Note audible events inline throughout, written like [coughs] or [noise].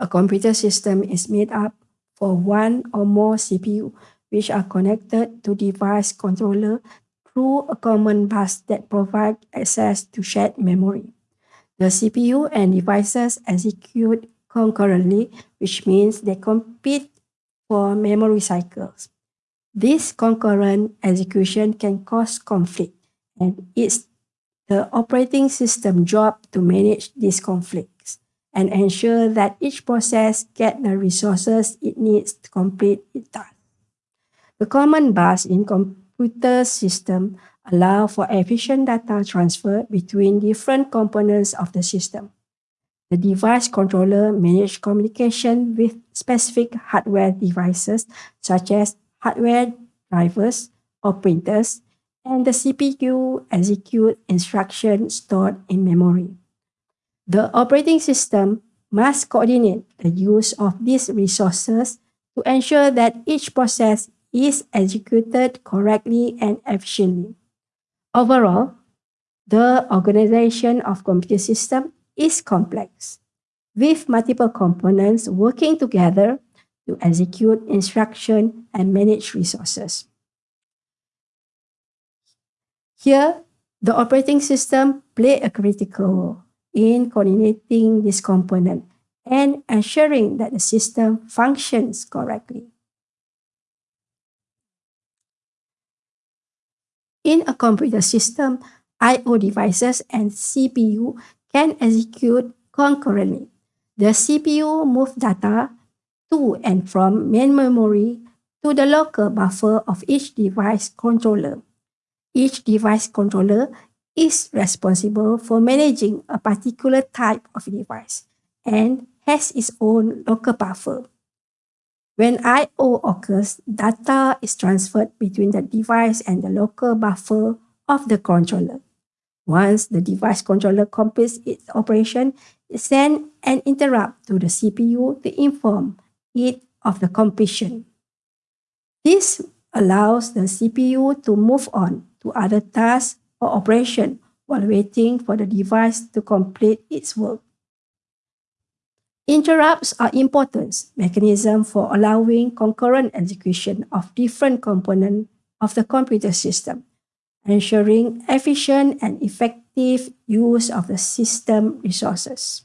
A computer system is made up for one or more CPU which are connected to device controller through a common bus that provide access to shared memory. The CPU and devices execute concurrently, which means they compete for memory cycles. This concurrent execution can cause conflict, and it's the operating system job to manage this conflicts and ensure that each process get the resources it needs to complete its task. The common bus in computer system allow for efficient data transfer between different components of the system. The device controller manage communication with specific hardware devices such as hardware drivers or printers, and the CPU execute instructions stored in memory. The operating system must coordinate the use of these resources to ensure that each process is executed correctly and efficiently. Overall, the organization of computer system is complex, with multiple components working together to execute instruction and manage resources. Here, the operating system play a critical role in coordinating this component and ensuring that the system functions correctly. In a computer system, I.O. devices and CPU can execute concurrently. The CPU moves data to and from main memory to the local buffer of each device controller. Each device controller is responsible for managing a particular type of device and has its own local buffer. When I.O. occurs, data is transferred between the device and the local buffer of the controller. Once the device controller completes its operation, it sends an interrupt to the CPU to inform it of the completion. This allows the CPU to move on to other tasks or operation while waiting for the device to complete its work. Interrupts are important mechanism for allowing concurrent execution of different components of the computer system, ensuring efficient and effective use of the system resources.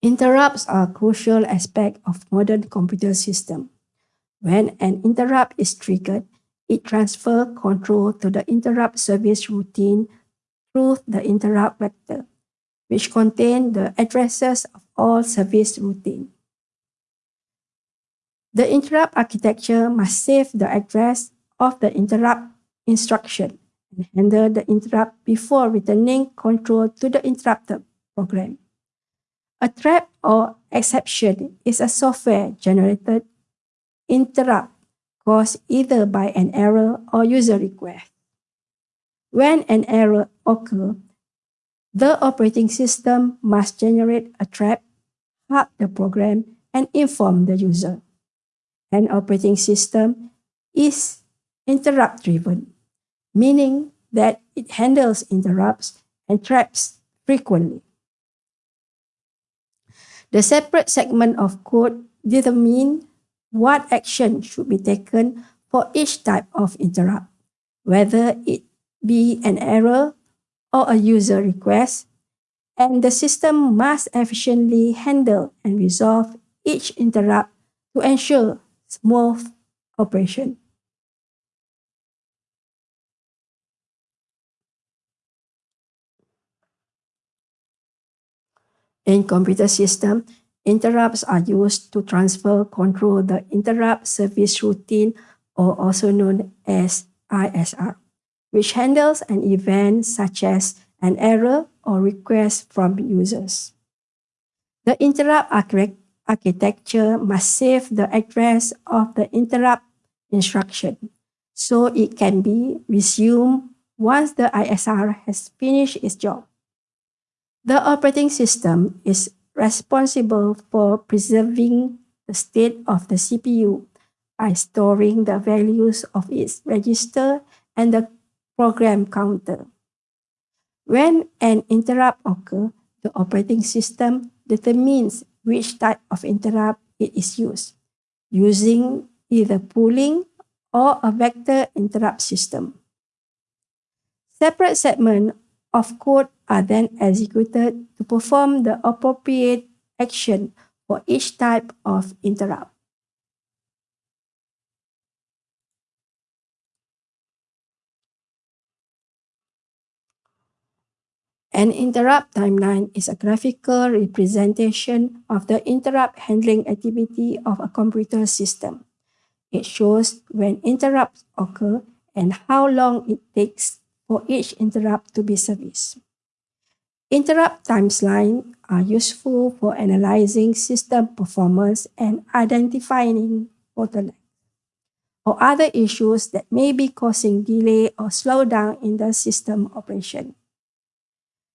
Interrupts are a crucial aspect of modern computer system. When an interrupt is triggered, it transfers control to the interrupt service routine through the interrupt vector, which contains the addresses of all service routine. The interrupt architecture must save the address of the interrupt instruction and handle the interrupt before returning control to the interrupted program. A trap or exception is a software-generated interrupt caused either by an error or user request. When an error occurs, the operating system must generate a trap, halt the program, and inform the user. An operating system is interrupt-driven, meaning that it handles interrupts and traps frequently. The separate segment of code determine what action should be taken for each type of interrupt, whether it be an error or a user request, and the system must efficiently handle and resolve each interrupt to ensure smooth operation. In computer system, interrupts are used to transfer control the interrupt service routine or also known as ISR, which handles an event such as an error or request from users. The interrupt architecture must save the address of the interrupt instruction so it can be resumed once the ISR has finished its job. The operating system is responsible for preserving the state of the CPU by storing the values of its register and the program counter. When an interrupt occurs, the operating system determines which type of interrupt it is used, using either polling or a vector interrupt system. Separate segments of code are then executed to perform the appropriate action for each type of interrupt. An interrupt timeline is a graphical representation of the interrupt handling activity of a computer system. It shows when interrupts occur and how long it takes for each interrupt to be serviced. Interrupt timelines are useful for analyzing system performance and identifying bottlenecks or other issues that may be causing delay or slowdown in the system operation.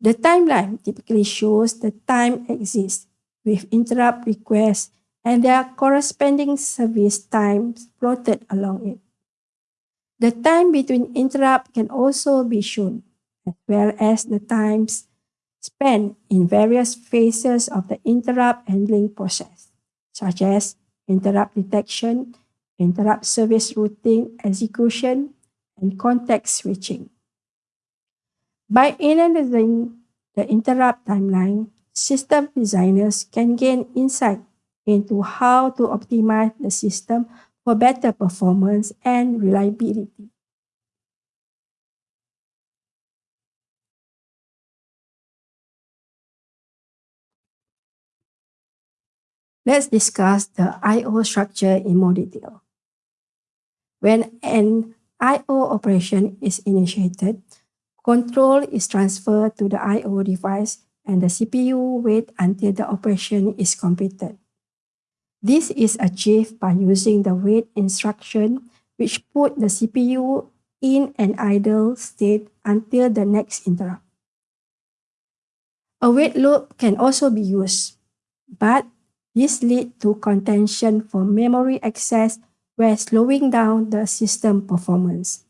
The timeline typically shows the time axis with interrupt requests and their corresponding service times plotted along it. The time between interrupt can also be shown, as well as the times spent in various phases of the interrupt handling process, such as interrupt detection, interrupt service routing execution, and context switching. By analyzing the interrupt timeline, system designers can gain insight into how to optimize the system for better performance and reliability. Let's discuss the I.O. structure in more detail. When an I.O. operation is initiated, control is transferred to the I.O. device and the CPU wait until the operation is completed. This is achieved by using the wait instruction which put the CPU in an idle state until the next interrupt. A wait loop can also be used, but this leads to contention for memory access while slowing down the system performance.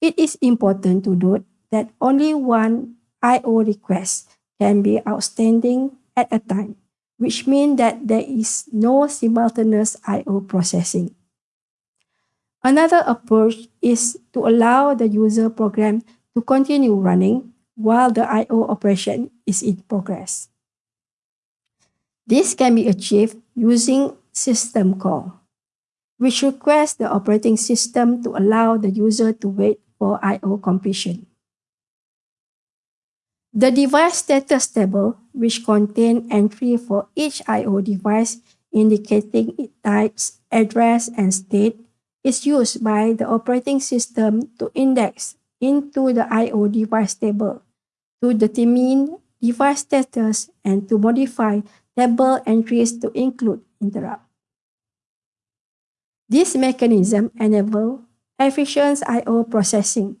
It is important to note that only one I.O. request can be outstanding at a time, which means that there is no simultaneous I.O. processing. Another approach is to allow the user program to continue running while the I.O. operation is in progress. This can be achieved using system call, which requests the operating system to allow the user to wait for I.O. completion. The device status table, which contains entry for each I.O. device indicating its types, address, and state, is used by the operating system to index into the I.O. device table to determine device status and to modify table entries to include interrupt. This mechanism enables efficient I.O. processing,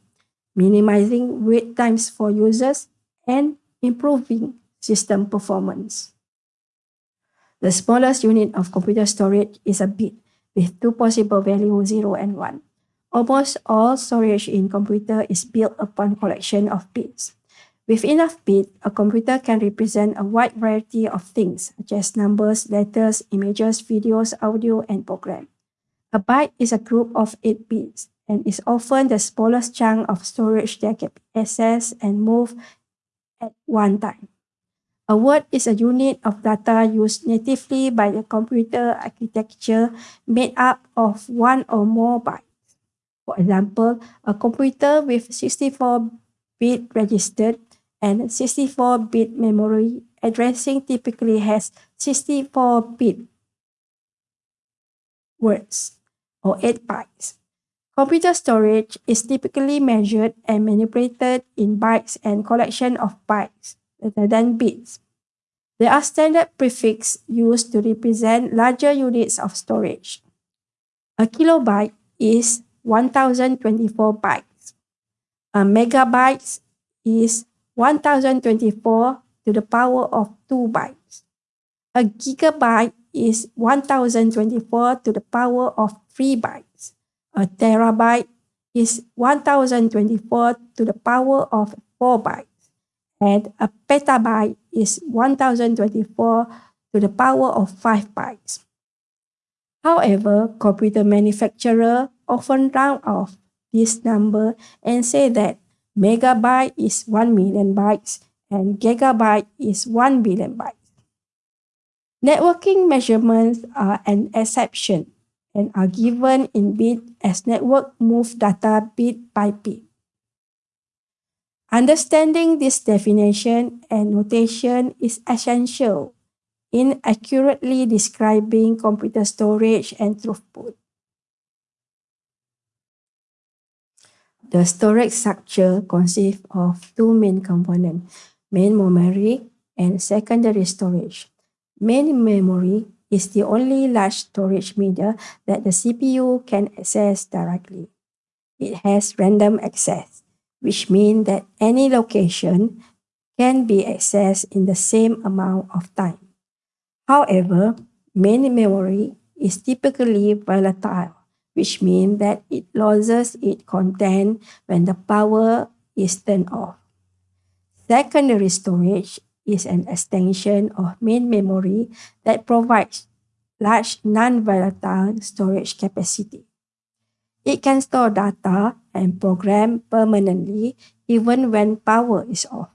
minimizing wait times for users and improving system performance. The smallest unit of computer storage is a bit with two possible values 0 and 1. Almost all storage in computer is built upon collection of bits. With enough bits, a computer can represent a wide variety of things, such as numbers, letters, images, videos, audio, and program. A byte is a group of 8 bits and is often the smallest chunk of storage that can be accessed and moved at one time. A word is a unit of data used natively by the computer architecture made up of one or more bytes. For example, a computer with 64-bit registered and 64-bit memory addressing typically has 64-bit words or 8 bytes. Computer storage is typically measured and manipulated in bytes and collection of bytes rather than bits. There are standard prefixes used to represent larger units of storage. A kilobyte is 1024 bytes. A megabyte is 1024 to the power of 2 bytes. A gigabyte is 1024 to the power of 3 bytes. A terabyte is 1024 to the power of 4 bytes. And a petabyte is 1024 to the power of 5 bytes. However, computer manufacturers often round off this number and say that megabyte is 1 million bytes and gigabyte is 1 billion bytes. Networking measurements are an exception and are given in bit as network move data bit by bit. Understanding this definition and notation is essential in accurately describing computer storage and throughput. The storage structure consists of two main components, main memory and secondary storage. Main memory is the only large storage media that the CPU can access directly. It has random access, which means that any location can be accessed in the same amount of time. However, main memory is typically volatile, which means that it loses its content when the power is turned off. Secondary storage is an extension of main memory that provides large non-volatile storage capacity. It can store data and program permanently even when power is off.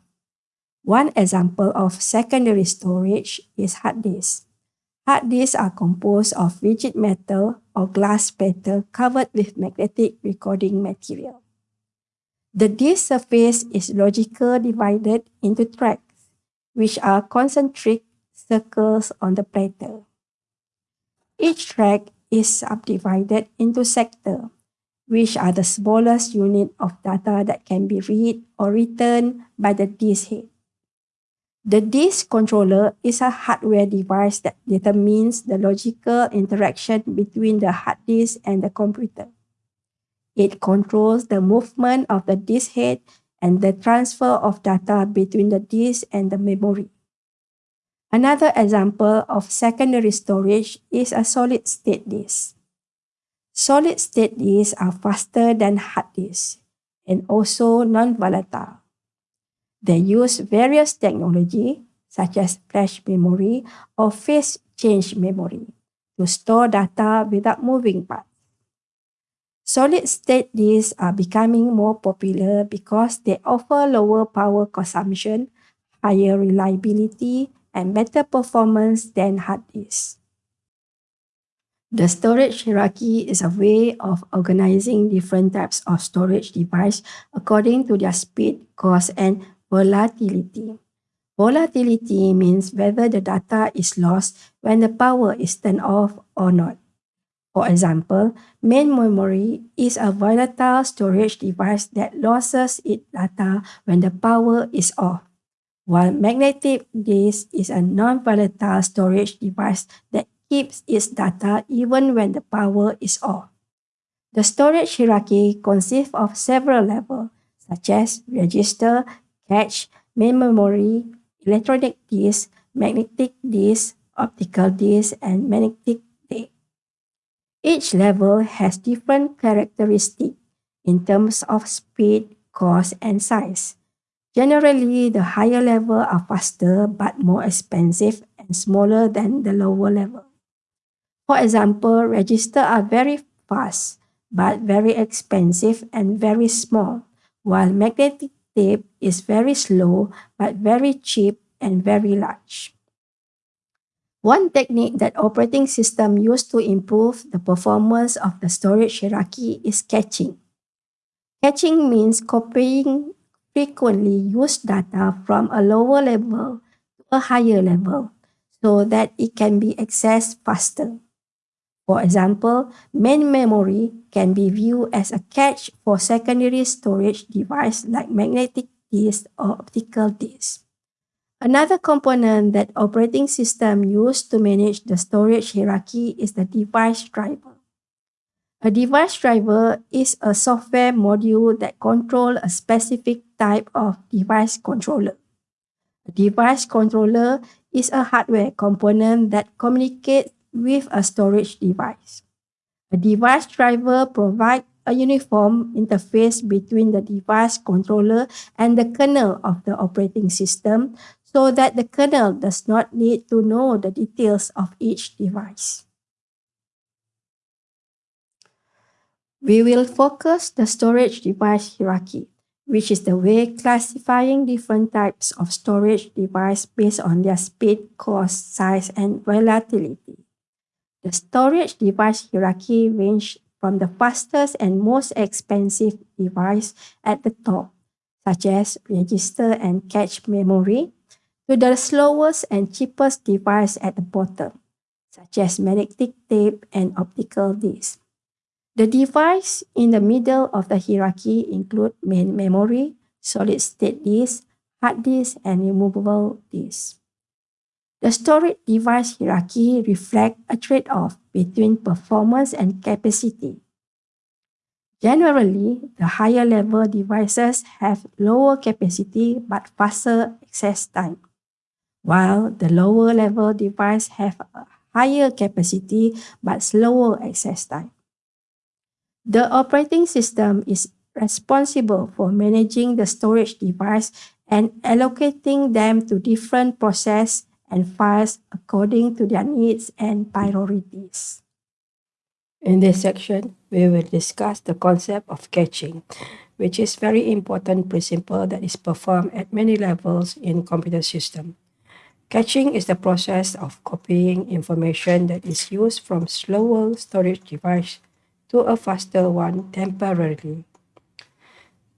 One example of secondary storage is hard disks. Hard disks are composed of rigid metal or glass platter covered with magnetic recording material. The disk surface is logically divided into tracks, which are concentric circles on the platter. Each track is subdivided into sectors, which are the smallest unit of data that can be read or written by the disk head. The disk controller is a hardware device that determines the logical interaction between the hard disk and the computer. It controls the movement of the disk head and the transfer of data between the disk and the memory. Another example of secondary storage is a solid-state disk. Solid-state disks are faster than hard disks and also non-volatile. They use various technology such as flash memory or phase change memory to store data without moving parts. Solid-state disks are becoming more popular because they offer lower power consumption, higher reliability, and better performance than hard disks. The storage hierarchy is a way of organizing different types of storage device according to their speed, cost, and Volatility. Volatility means whether the data is lost when the power is turned off or not. For example, main memory is a volatile storage device that loses its data when the power is off, while magnetic disk is a non-volatile storage device that keeps its data even when the power is off. The storage hierarchy consists of several levels, such as register, cache, main memory, electronic disk, magnetic disk, optical disk, and magnetic. Each level has different characteristics in terms of speed, cost, and size. Generally, the higher level are faster but more expensive and smaller than the lower level. For example, registers are very fast but very expensive and very small, while magnetic tape is very slow but very cheap and very large. One technique that operating system use to improve the performance of the storage hierarchy is caching. Caching means copying frequently used data from a lower level to a higher level so that it can be accessed faster. For example, main memory can be viewed as a cache for secondary storage device like magnetic disk or optical disk. Another component that operating system use to manage the storage hierarchy is the device driver. A device driver is a software module that controls a specific type of device controller. A device controller is a hardware component that communicates with a storage device. A device driver provides a uniform interface between the device controller and the kernel of the operating system so that the kernel does not need to know the details of each device. We will focus the storage device hierarchy, which is the way classifying different types of storage device based on their speed, cost, size, and volatility. The storage device hierarchy range from the fastest and most expensive device at the top, such as register and cache memory, to the slowest and cheapest device at the bottom, such as magnetic tape and optical disc. The device in the middle of the hierarchy include main memory, solid-state disk, hard disk, and removable disk. The storage device hierarchy reflects a trade-off between performance and capacity. Generally, the higher level devices have lower capacity but faster access time, while the lower level devices have a higher capacity but slower access time. The operating system is responsible for managing the storage device and allocating them to different processes and files according to their needs and priorities. In this section, we will discuss the concept of caching, which is very important principle that is performed at many levels in computer system. Caching is the process of copying information that is used from slower storage device to a faster one temporarily.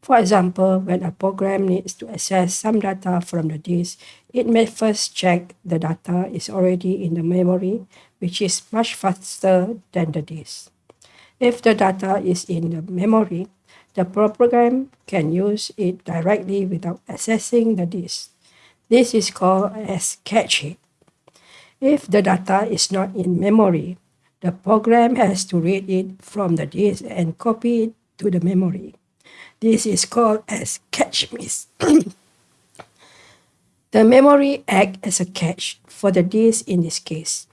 For example, when a program needs to access some data from the disk, it may first check the data is already in the memory, which is much faster than the disk. If the data is in the memory, the program can use it directly without accessing the disk. This is called as caching. If the data is not in memory, the program has to read it from the disk and copy it to the memory. This is called as cache miss. [coughs] the memory acts as a cache for the disk in this case.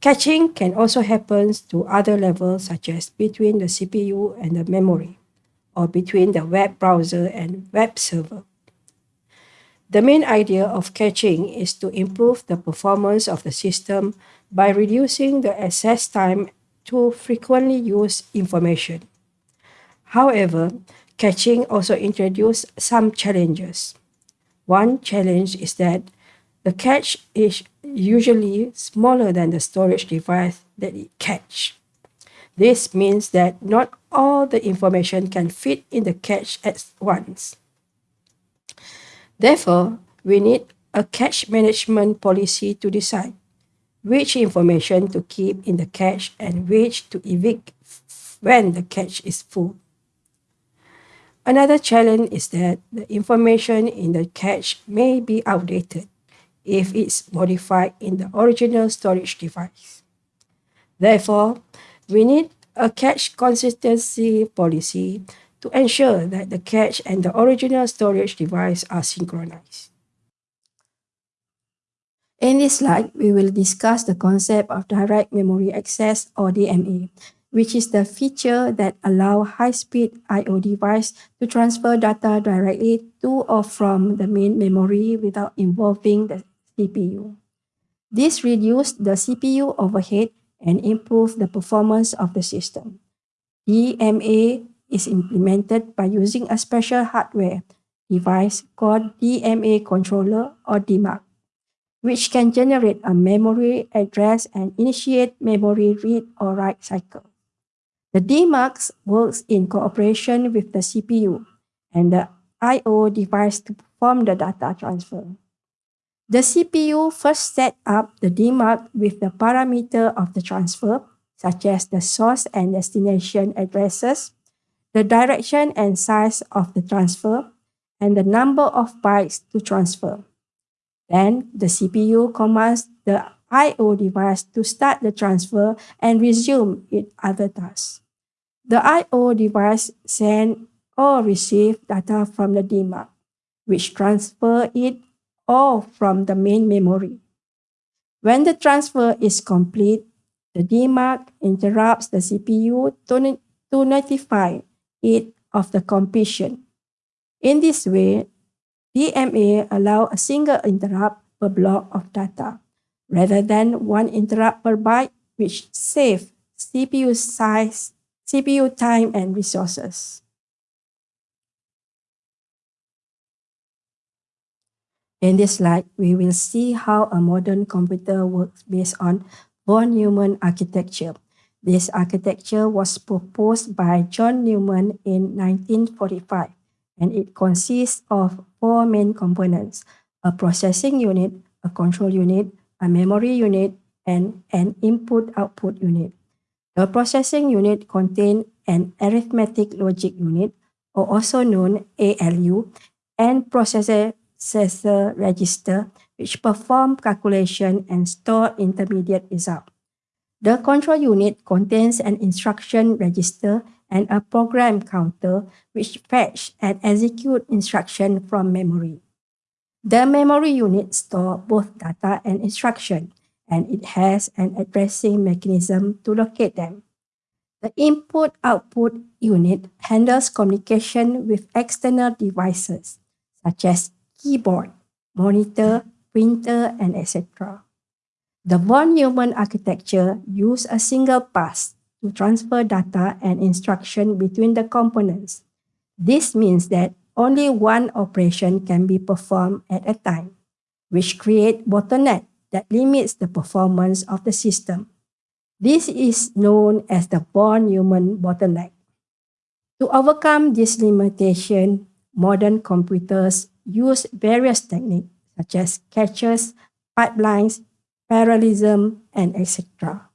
Caching can also happen to other levels such as between the CPU and the memory or between the web browser and web server. The main idea of caching is to improve the performance of the system by reducing the access time to frequently used information. However, caching also introduces some challenges. One challenge is that the cache is usually smaller than the storage device that it caches. This means that not all the information can fit in the cache at once. Therefore, we need a cache management policy to decide which information to keep in the cache and which to evict when the cache is full. Another challenge is that the information in the cache may be outdated if it's modified in the original storage device. Therefore, we need a cache consistency policy to ensure that the cache and the original storage device are synchronized. In this slide, we will discuss the concept of direct memory access or DMA, which is the feature that allow high-speed I.O. device to transfer data directly to or from the main memory without involving the CPU. This reduces the CPU overhead and improves the performance of the system. DMA is implemented by using a special hardware device called DMA controller or DMAC which can generate a memory address and initiate memory read or write cycle. The DMAC works in cooperation with the CPU and the I.O. device to perform the data transfer. The CPU first set up the DMAC with the parameter of the transfer, such as the source and destination addresses, the direction and size of the transfer, and the number of bytes to transfer. Then the CPU commands the I.O. device to start the transfer and resume its other tasks. The I.O. device send or receive data from the DMAC, which transfer it or from the main memory. When the transfer is complete, the DMAC interrupts the CPU to, to notify it of the completion. In this way, DMA allow a single interrupt per block of data, rather than one interrupt per byte, which save CPU size, CPU time and resources. In this slide, we will see how a modern computer works based on von Neumann architecture. This architecture was proposed by John Neumann in 1945, and it consists of four main components, a processing unit, a control unit, a memory unit, and an input-output unit. The processing unit contains an arithmetic logic unit, or also known ALU, and processor register, which perform calculation and store intermediate result. The control unit contains an instruction register and a program counter which fetch and execute instruction from memory. The memory unit stores both data and instruction, and it has an addressing mechanism to locate them. The input-output unit handles communication with external devices, such as keyboard, monitor, printer, and etc. The von Neumann architecture uses a single pass to transfer data and instruction between the components. This means that only one operation can be performed at a time, which creates bottleneck that limits the performance of the system. This is known as the von Neumann bottleneck. To overcome this limitation, modern computers use various techniques such as caches, pipelines, parallelism, and etc.